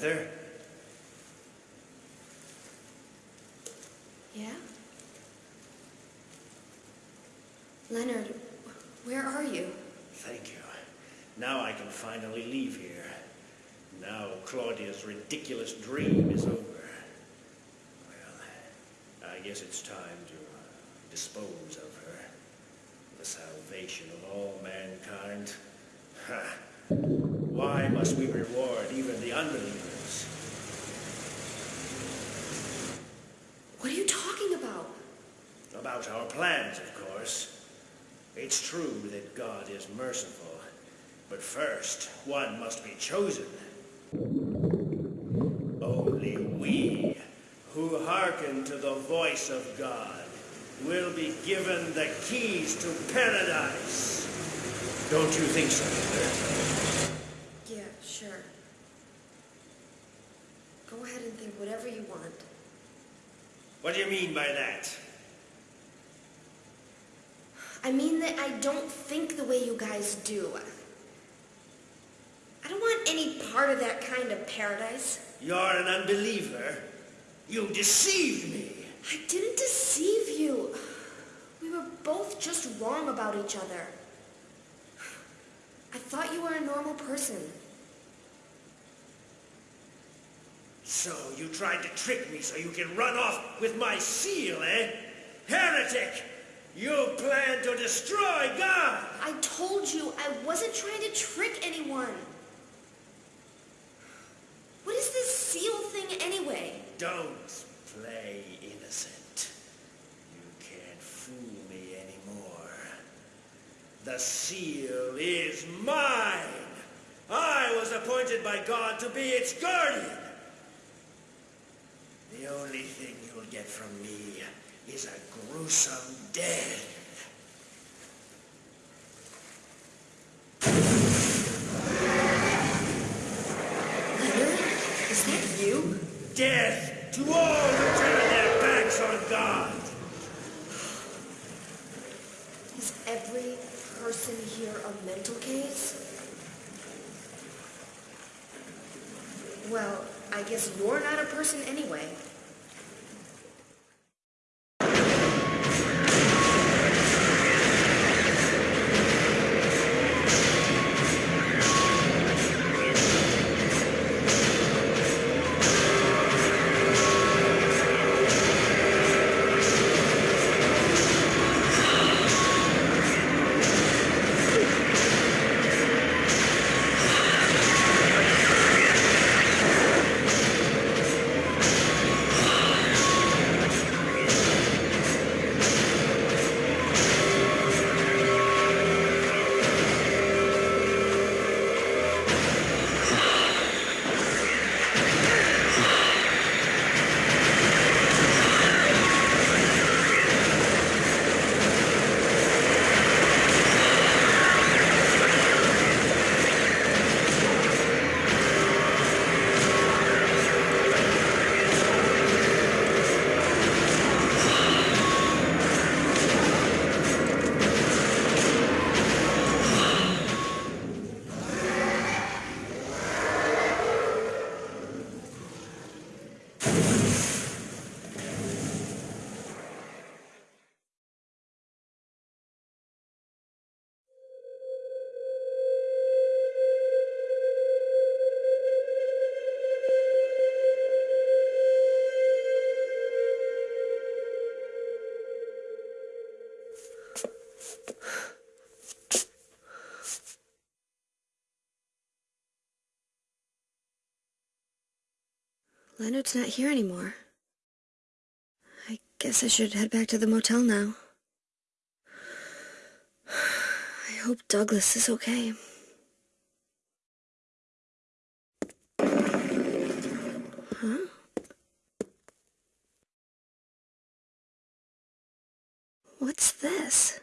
Heather? Yeah? Leonard, where are you? Thank you. Now I can finally leave here. Now Claudia's ridiculous dream is over. Well, I guess it's time to uh, dispose of her. The salvation of all mankind. Ha! Why must we reward even the unbelievers? What are you talking about? About our plans, of course. It's true that God is merciful, but first, one must be chosen. Only we, who hearken to the voice of God, will be given the keys to paradise. Don't you think so, Heather? Yeah, sure. Go ahead and think whatever you want. What do you mean by that? I mean that I don't think the way you guys do. I don't want any part of that kind of paradise. You're an unbeliever. You deceived me. I didn't deceive you. We were both just wrong about each other. I thought you were a normal person. So you tried to trick me so you can run off with my seal, eh? Heretic! You plan to destroy God! I told you I wasn't trying to trick anyone. What is this seal thing anyway? Don't play innocent. You can't fool me anymore. The seal is mine! I was appointed by God to be its guardian! The only thing you'll get from me is a gruesome death. Leonard? Is that you? Death to all who turn their backs on God! Is every person here a mental case? Well, I guess you're not a person anyway. Leonard's not here anymore. I guess I should head back to the motel now. I hope Douglas is okay. Huh? What's this?